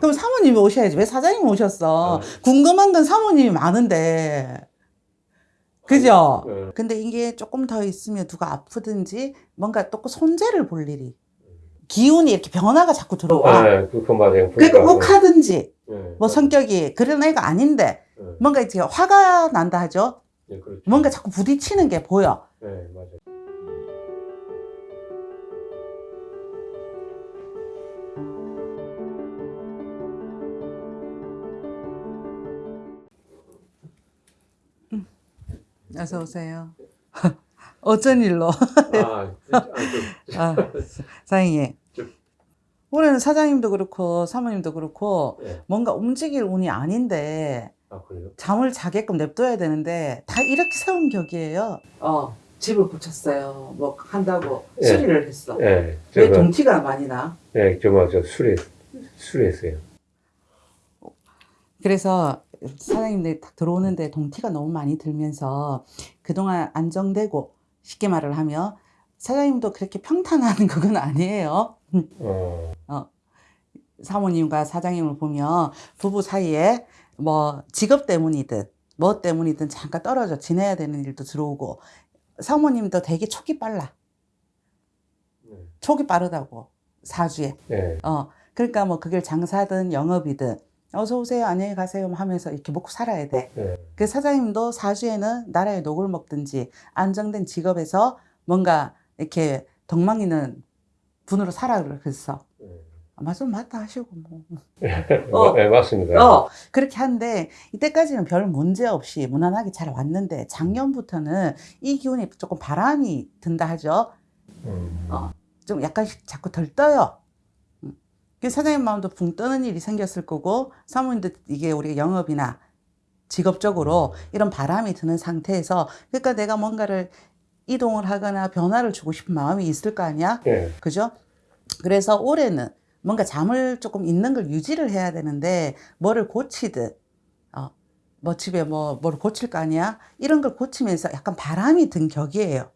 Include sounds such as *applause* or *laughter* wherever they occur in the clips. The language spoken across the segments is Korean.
그럼 사모님이 오셔야지. 왜 사장님 오셨어? 어. 궁금한 건 사모님이 많은데. 그죠? 네. 근데 이게 조금 더 있으면 누가 아프든지 뭔가 또 손재를 볼 일이. 기운이 이렇게 변화가 자꾸 들어와. 네, 그거 맞아요. 그러니까 욱하든지 네, 뭐 성격이 그런 애가 아닌데 네, 뭔가 이제 화가 난다 하죠. 네, 그렇죠. 뭔가 자꾸 부딪히는 게 보여. 네, 맞아요. 어서 오세요. *laughs* 어쩐 일로? 아, 아, 그, 아, 사장님. 저- 올해는 사장님도 그렇고 사모님도 그렇고 네. 뭔가 움직일 운이 아닌데 아, 그래요? 잠을 자게끔 냅둬야 되는데 다 이렇게 세운 격이에요. 어, 집을 고쳤어요. 뭐 한다고 예. 수리를 했어. 네, 왜 제가, 동티가 많이 나? 네, 정말 저 술에, 술했어요. 그래서 사장님들 딱 들어오는데 동티가 너무 많이 들면서 그동안 안정되고 쉽게 말을 하면 사장님도 그렇게 평탄한 *laughs* 그건 아니에요. 어, 사모님과 사장님을 보면 부부 사이에 뭐 직업 때문이든 뭐 때문이든 잠깐 떨어져 지내야 되는 일도 들어오고 사모님도 되게 촉이 빨라. 네, 촉이 빠르다고 사주에. 네, 어 그러니까 뭐 그게 장사든 영업이든 어서 오세요 안녕히 가세요 하면서 이렇게 먹고 살아야 돼. 네, 그 사장님도 사주에는 나라의 녹을 먹든지 안정된 직업에서 뭔가 이렇게 덕망이는 분으로 살아 그랬어. 네. 맞아 맞다 하시고 뭐. *laughs* 어, 네, 맞습니다. 어, 그렇게 하는데 이때까지는 별 문제 없이 무난하게 잘 왔는데 작년부터는 이 기운이 조금 바람이 든다 하죠. 음, 어. 좀 약간씩 자꾸 덜 떠요. 음. 그 사장님 마음도 붕 떠는 일이 생겼을 거고 사모님도 이게 우리가 영업이나 직업적으로 이런 바람이 드는 상태에서 그러니까 내가 뭔가를 이동을 하거나 변화를 주고 싶은 마음이 있을 거 아니야? 네, 그죠? 그래서 올해는 뭔가 잠을 조금 있는 걸 유지를 해야 되는데 뭐를 고치든 어, 뭐 집에 뭐뭘 고칠 거 아니야? 이런 걸 고치면서 약간 바람이 든 격이에요.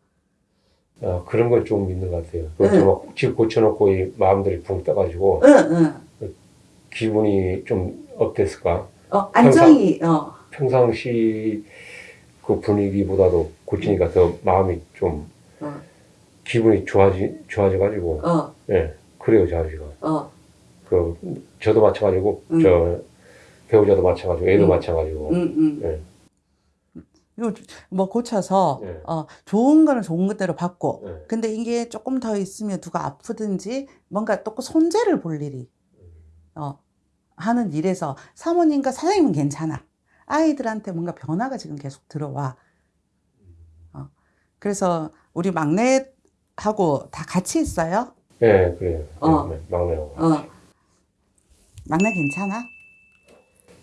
어, 그런 걸좀 있는 것 같아요. 그, 네. 저, 집 고쳐놓고 이 마음들이 붕 떠가지고 응, 응. 기분이 좀 어땠을까? 어, 안정이 어, 평상시 그 분위기보다도 고치니까 더 마음이 좀 어, 기분이 좋아지 좋아져가지고 어, 예 그래요 자지가 어, 그 저도 마찬가지고 음. 저 배우자도 마찬가지고 애도 음. 마찬가지고 응, 응. 예. 이거 뭐 고쳐서 네. 어, 좋은 거는 좋은 것대로 받고 예. 근데 이게 조금 더 있으면 누가 아프든지 뭔가 또 손재를 볼 일이 어, 하는 일에서 사모님과 사장님은 괜찮아. 아이들한테 뭔가 변화가 지금 계속 들어와. 어, 그래서 우리 막내하고 다 같이 있어요. 예 그래요 어. 예, 막내하고 어. 막내 괜찮아?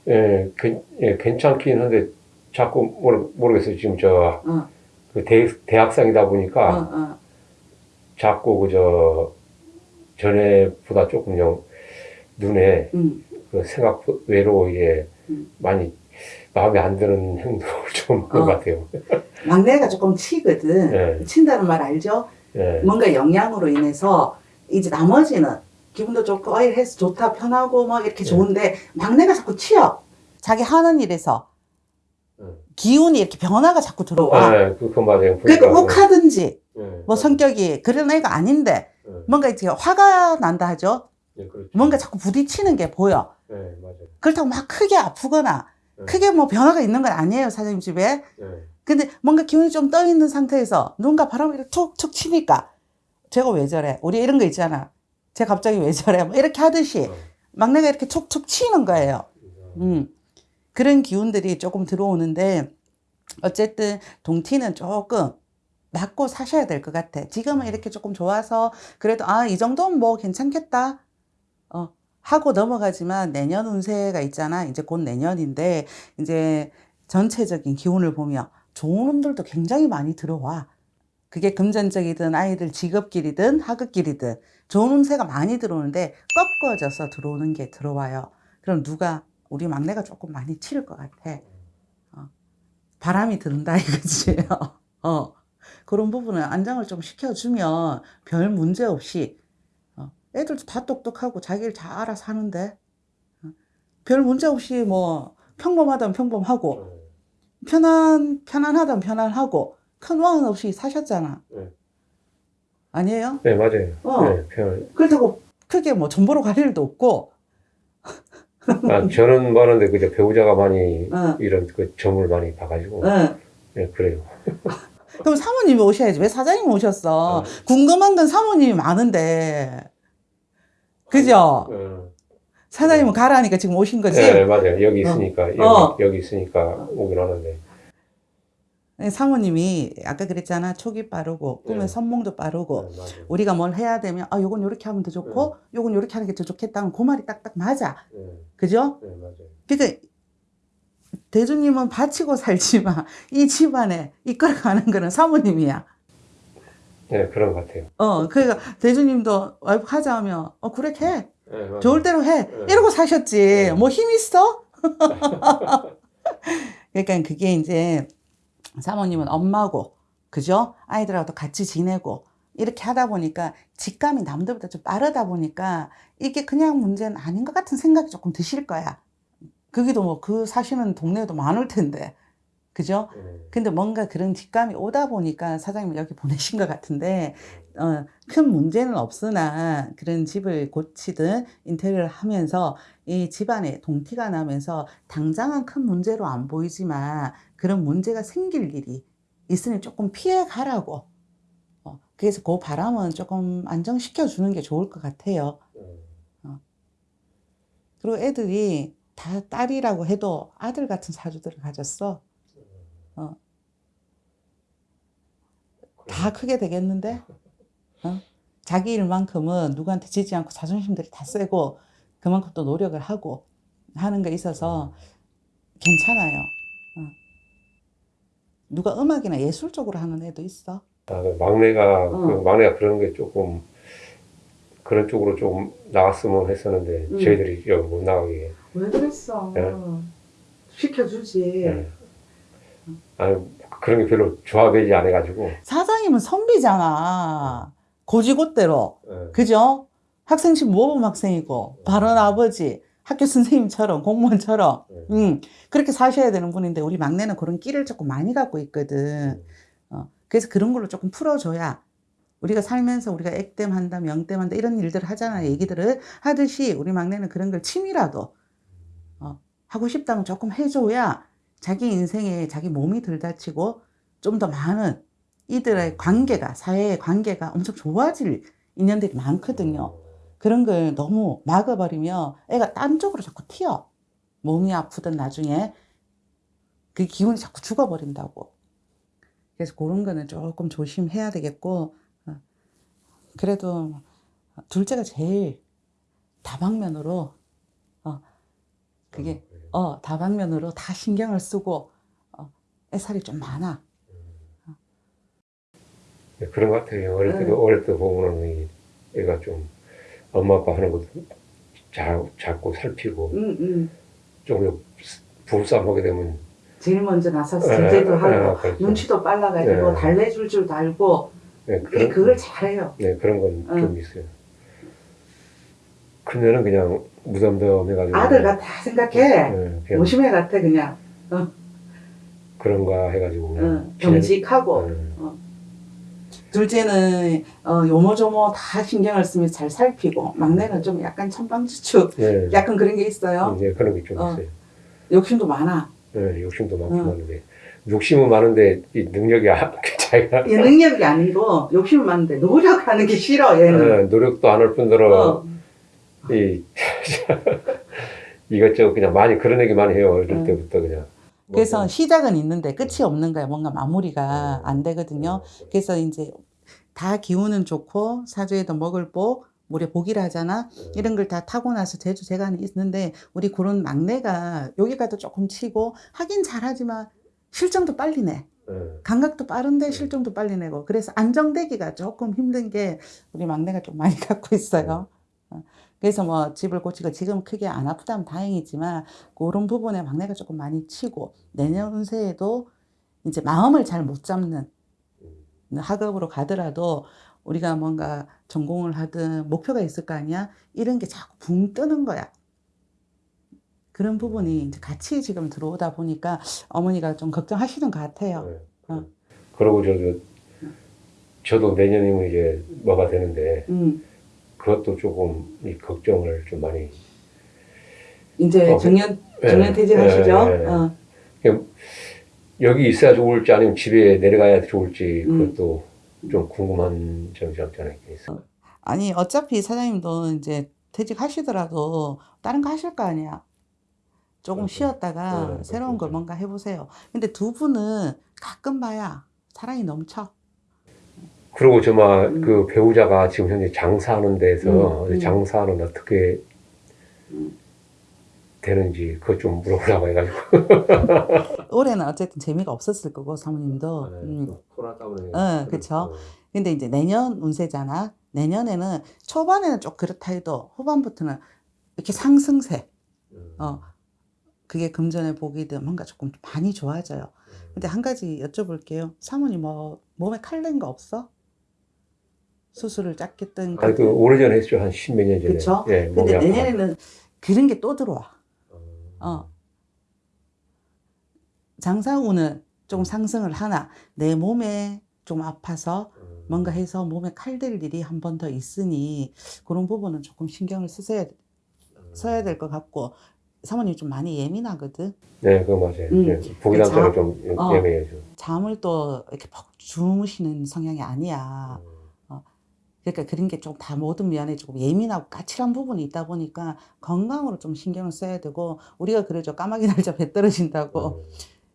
예, 괜- 예 괜찮긴 한데 자꾸 모르, 모르겠어요 지금 저 어, 그 대, 대학생이다 어, 보니까 어. 자꾸 그 저 전에보다 조금 영 눈에 음, 그 생각 외로 이게 음. 많이 마음에 안 드는 행동을 *laughs* 좀 하는 어. 것 같아요. *laughs* 막내가 조금 치거든. 예, 친다는 말 알죠? 예, 뭔가 영향으로 인해서 이제 나머지는 기분도 좋고 어이 해서 좋다 편하고 뭐 이렇게 네. 좋은데 막내가 자꾸 치여. 자기 하는 일에서 음. 기운이 이렇게 변화가 자꾸 들어와. 예, 그, 그 맞아요. 그러니까 욱하든지 예, 뭐 성격이 그런 애가 아닌데 예, 뭔가 이제 화가 난다 하죠. 예, 그렇죠. 뭔가 자꾸 부딪히는 게 보여. 예, 맞아요. 그렇다고 막 크게 아프거나 예, 크게 뭐 변화가 있는 건 아니에요 사장님 집에. 예, 근데 뭔가 기운이 좀 떠 있는 상태에서 누군가 바람을 이렇게 툭툭 치니까 제가 왜 저래? 우리 이런 거 있잖아. 제가 갑자기 왜 저래? 뭐 이렇게 하듯이 어, 막내가 이렇게 툭툭 치는 거예요. 어, 음. 그런 기운들이 조금 들어오는데 어쨌든 동티는 조금 맞고 사셔야 될 것 같아. 지금은 이렇게 조금 좋아서 그래도 아, 이 정도면 뭐 괜찮겠다. 어, 하고 넘어가지만 내년 운세가 있잖아. 이제 곧 내년인데 이제 전체적인 기운을 보며 좋은 운들도 굉장히 많이 들어와. 그게 금전적이든 아이들 직업길이든 학업길이든 좋은 운세가 많이 들어오는데 꺾어져서 들어오는 게 들어와요. 그럼 누가 우리 막내가 조금 많이 치를 것 같아. 어. 바람이 든다 이거지. *laughs* 어. 그런 부분은 안정을 좀 시켜주면 별 문제 없이 어. 애들도 다 똑똑하고 자기 일잘 알아서 하는데 별 문제 없이 뭐 평범하다면 평범하고 어, 편안 편안하다면 편안하고 큰 왕은 없이 사셨잖아. 네. 아니에요? 네, 맞아요. 어. 네. 그렇다고 크게 뭐 전보로 갈 일도 없고. 아, 저는 많은데 그저 배우자가 많이 어. 이런 그 점을 많이 봐가지고 응. 네, 그래요. *laughs* 그럼 사모님이 오셔야지. 왜 사장님 오셨어? 어. 궁금한 건 사모님이 많은데. 그죠? 어, 사장님은 가라니까 지금 오신 거지? 네, 맞아요. 여기 있으니까 여기, 어. 여기 있으니까 오긴 하는데. 네, 사모님이 아까 그랬잖아. 촉이 빠르고 꿈의 네. 선몽도 네, 빠르고 맞아요. 우리가 뭘 해야 되면 아 요건 요렇게 하면 더 좋고 요건 요렇게 하는 게 더 좋겠다는 그 말이 딱딱 맞아. 네, 그죠? 네. 그러니까 대주님은 바치고 살지만 *laughs* 이 집안에 이끌어가는 거는 사모님이야. 네, 그런 것 같아요. 어, 그러니까 대주님도 와이프 하자 하면 어 그래 해. 네. 좋을 대로 해. 네. 이러고 사셨지. 네. 뭐힘 있어? *laughs* 그러니까 그게 이제 사모님은 엄마고, 그죠? 아이들하고도 같이 지내고, 이렇게 하다 보니까 직감이 남들보다 좀 빠르다 보니까 이게 그냥 문제는 아닌 것 같은 생각이 조금 드실 거야. 거기도 뭐 그 사시는 동네도 많을 텐데. 그죠? 네, 근데 뭔가 그런 직감이 오다 보니까 사장님 여기 보내신 것 같은데, 어, 큰 문제는 없으나 그런 집을 고치든 인테리어를 하면서 이 집안에 동티가 나면서 당장은 큰 문제로 안 보이지만 그런 문제가 생길 일이 있으니 조금 피해 가라고. 어, 그래서 그 바람은 조금 안정시켜 주는 게 좋을 것 같아요. 네. 그리고 애들이 다 딸이라고 해도 아들 같은 사주들을 가졌어. 다 크게 되겠는데? *laughs* 어? 자기 일만큼은 누구한테 지지 않고 자존심들이 다 세고 그만큼 또 노력을 하고 하는 게 있어서 괜찮아요. 어. 누가 음악이나 예술 쪽으로 하는 애도 있어. 아, 그 막내가 어. 그 막내가 그런 게 조금 그런 쪽으로 좀 나갔으면 했었는데 음. 저희들이 여기 못 나가게. 왜 그랬어? 네. 시켜주지. 네. 아니 그런 게 별로 좋아하지 않아가지고. 사장님은 선비잖아. 고지고대로. 네. 그죠? 학생식 모범 학생이고, 바른 아버지, 학교 선생님처럼, 공무원처럼, 네. 음, 그렇게 사셔야 되는 분인데, 우리 막내는 그런 끼를 조금 많이 갖고 있거든. 어, 그래서 그런 걸로 조금 풀어줘야, 우리가 살면서 우리가 액땜 한다, 명땜 한다, 이런 일들을 하잖아, 얘기들을 하듯이, 우리 막내는 그런 걸 취미라도, 어, 하고 싶다면 조금 해줘야, 자기 인생에 자기 몸이 덜 다치고, 좀 더 많은 이들의 관계가, 사회의 관계가 엄청 좋아질 인연들이 많거든요. 그런 걸 너무 막아버리면 애가 딴 쪽으로 자꾸 튀어. 몸이 아프든 나중에 그 기운이 자꾸 죽어버린다고. 그래서 그런 거는 조금 조심해야 되겠고, 어, 그래도 둘째가 제일 다방면으로, 어, 그게, 어, 다방면으로 다 신경을 쓰고, 어, 애살이 좀 많아. 네, 그런 것 같아요. 어릴 네. 때도 어릴 때 보면은 이 애가 좀 엄마 아빠 하는 것도 잘 잡고 살피고 응, 응. 좀 부부싸움 하게 되면 제일 먼저 나서서 예, 견제도 예, 하고, 그렇죠. 눈치도 빨라가지고, 네. 달래줄 줄 알고, 네, 그런 그걸 잘해요. 네 그런 건 응. 좀 있어요. 큰애는 그냥 무덤덤해가지고 아들 같아 생각해. 네, 오심해 같아 그냥. 그런가 해가지고 응, 경직하고. 네. 둘째는 어, 요모조모 다 신경을 쓰면서 잘 살피고 막내는 좀 약간 천방지축 네. 약간 그런 게 있어요. 네, 그런 게좀 어. 있어요. 욕심도 많아. 네, 욕심도 많고 응. 많은데 욕심은 많은데 이 능력이 아- 자기가 얘 능력이 아니고 욕심은 많은데 노력하는 게 싫어 얘는. 네, 노력도 안 할 뿐더러 어, 이 *laughs* 이것저것 그냥 많이 그런 얘기 많이 해요 어릴 응. 때부터 그냥. 그래서 뭐, 시작은 있는데 끝이 없는 거야. 뭔가 마무리가 안 되거든요. 그래서 이제 다 기운은 좋고 사주에도 먹을 복, 우리 복이라 하잖아. 네. 이런 걸 다 타고 나서 제주 재간이 있는데 우리 그런 막내가 여기가도 조금 치고 하긴 잘하지만 실정도 빨리 내. 네. 감각도 빠른데 실정도 빨리 내고 그래서 안정되기가 조금 힘든 게 우리 막내가 좀 많이 *laughs* 갖고 있어요. 어, 그래서 뭐 집을 고치고 지금 크게 안 아프다면 다행이지만 그런 부분에 막내가 조금 많이 치고 내년 운세에도 이제 마음을 잘 못 잡는 학업으로 가더라도 우리가 뭔가 전공을 하든 목표가 있을 거 아니야? 이런 게 자꾸 붕 뜨는 거야. 그런 부분이 이제 같이 지금 들어오다 보니까 어머니가 좀 걱정하시는 것 같아요. 네. 어. 그리고 저도 저도 내년이면 이제 뭐가 되는데 음, 그것도 조금 이 걱정을 좀 많이 이제 어, 정년 예, 정년 퇴직하시죠? 예, 예. 어, 여기 있어야 좋을지 아니면 집에 내려가야 좋을지 음. 그것도 좀 궁금한 점이 없지 않아 있어요. 아니 어차피 사장님도 이제 퇴직하시더라도 다른 거 하실 거 아니야. 조금 그렇죠. 쉬었다가 네, 새로운 걸 그렇죠. 뭔가 해보세요. 근데 두 분은 가끔 봐야 사랑이 넘쳐. 그리고 저마 음. 그 배우자가 지금 현재 장사하는 데서 음, 음. 장사는 어떻게 음. 되는지 그것 좀 물어보라고 해가지고 *laughs* 올해는 어쨌든 재미가 없었을 거고 사모님도. 네, 음. 코로나 때문에 어, 그쵸. 근데 이제 내년 운세잖아. 내년에는 초반에는 좀 그렇다 해도 후반부터는 이렇게 상승세. 음. 어, 그게 금전의 복이든 뭔가 조금 많이 좋아져요. 근데 한 가지 여쭤볼게요. 사모님 뭐 몸에 칼낸 거 없어? 수술을 짰겠든. 아니 그 오래전에 했죠 한 십몇 년 전에 그쵸? 예, 근데. 내년에는 그런 게 또 들어와. 어. 어. 장사운은 좀 상승을 하나 내 몸에 좀 아파서 음. 뭔가 해서 몸에 칼댈 일이 한 번 더 있으니 그런 부분은 조금 신경을 쓰셔야 써야 될 것 같고 사모님 좀 많이 예민하거든. 네 그거 맞아요 음. 예, 보기란 자- 사람 좀 예- 어. 예매해요 좀. 잠을 또 이렇게 푹 주무시는 성향이 아니야. 음. 그러니까 그런 게 좀 다 모든 면에 조금 예민하고 까칠한 부분이 있다 보니까 건강으로 좀 신경을 써야 되고 우리가 그러죠. 까마귀 날짜 배 떨어진다고. 음.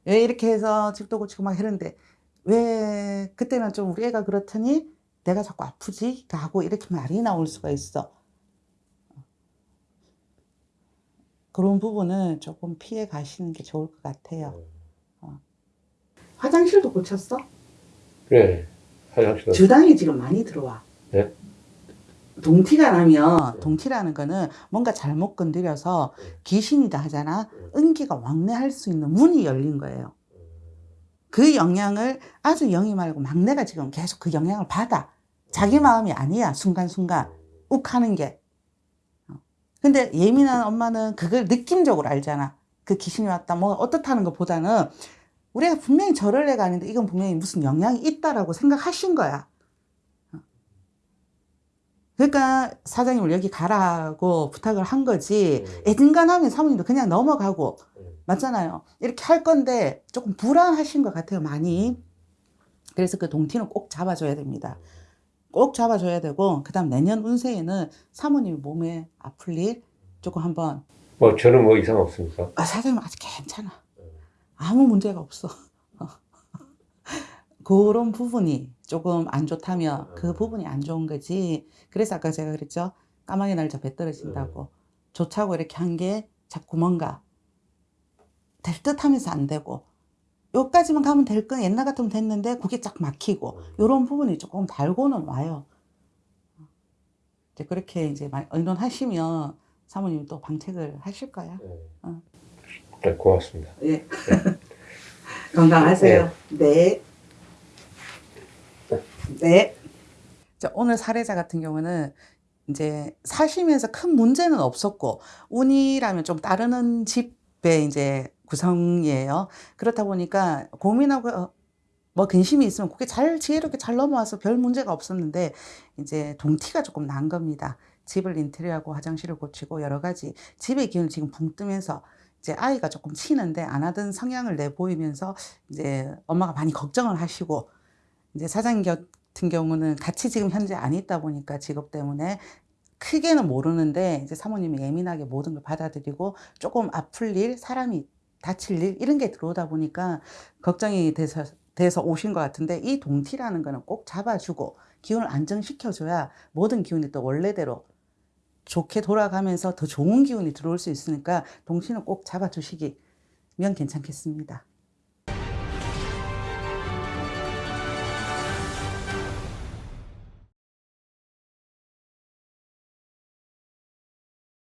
왜 이렇게 해서 집도 고치고 막 이러는데 왜 그때는 좀 우리 애가 그렇더니 내가 자꾸 아프지? 하고 이렇게 말이 나올 수가 있어. 그런 부분은 조금 피해 가시는 게 좋을 것 같아요. 화장실도 고쳤어? 그래 화장실 주당이 지금 많이 들어와. 네? 동티가 나면 네. 동티라는 거는 뭔가 잘못 건드려서 네. 귀신이다 하잖아. 네. 은기가 왕래할 수 있는 문이 열린 거예요. 그 영향을 아주 영이 말고 막내가 지금 계속 그 영향을 받아. 자기 마음이 아니야. 순간순간 욱하는 게. 어. 근데 예민한 엄마는 그걸 느낌적으로 알잖아. 그 귀신이 왔다. 뭐 어떻다는 것보다는 우리가 분명히 저럴 애가 아닌데 이건 분명히 무슨 영향이 있다라고 생각하신 거야. 어. 그러니까 사장님을 여기 가라고 부탁을 한 거지. 애든간하면 사모님도 그냥 넘어가고 맞잖아요. 이렇게 할 건데 조금 불안하신 것 같아요. 많이. 그래서 그 동티는 꼭 잡아줘야 됩니다. 꼭 잡아줘야 되고 그 다음 내년 운세에는 사모님 몸에 아플 일 조금 한번 뭐 저는 뭐 이상 없습니까? 아, 사장님 아직 괜찮아. 아무 문제가 없어. *laughs* 그런 부분이 조금 안 좋다면 그 부분이 안 좋은 거지. 그래서 아까 제가 그랬죠. 까마귀 날짜 배 떨어진다고. 좋다고 이렇게 한 게 자꾸 뭔가 될 듯 하면서 안 되고. 요까지만 가면 될 건 옛날 같으면 됐는데 그게 쫙 막히고. 요런 부분이 조금 달고는 와요. 이제 그렇게 이제 많이 의논하시면 사모님이 또 방책을 하실 거야. 네. 어. 네, 고맙습니다. 예. *laughs* 건강하세요. 네. 네. 자, 오늘 사례자 같은 경우는 이제 사시면서 큰 문제는 없었고 운이라면 좀 따르는 집의 이제 구성이에요. 그렇다 보니까 고민하고 어, 뭐 근심이 있으면 그게 잘 지혜롭게 잘 넘어와서 별 문제가 없었는데 이제 동티가 조금 난 겁니다. 집을 인테리어하고 화장실을 고치고 여러 가지 집의 기운이 지금 붕 뜨면서 이제 아이가 조금 치는데 안 하던 성향을 내 보이면서 이제 엄마가 많이 걱정을 하시고 이제 사장님 같은 경우는 같이 지금 현재 안 있다 보니까 직업 때문에 크게는 모르는데 이제 사모님이 예민하게 모든 걸 받아들이고 조금 아플 일, 사람이 다칠 일 이런 게 들어오다 보니까 걱정이 돼서 돼서 오신 것 같은데 이 동티라는 거는 꼭 잡아주고 기운을 안정시켜줘야 모든 기운이 또 원래대로 좋게 돌아가면서 더 좋은 기운이 들어올 수 있으니까 동티는 꼭 잡아주시기면 괜찮겠습니다.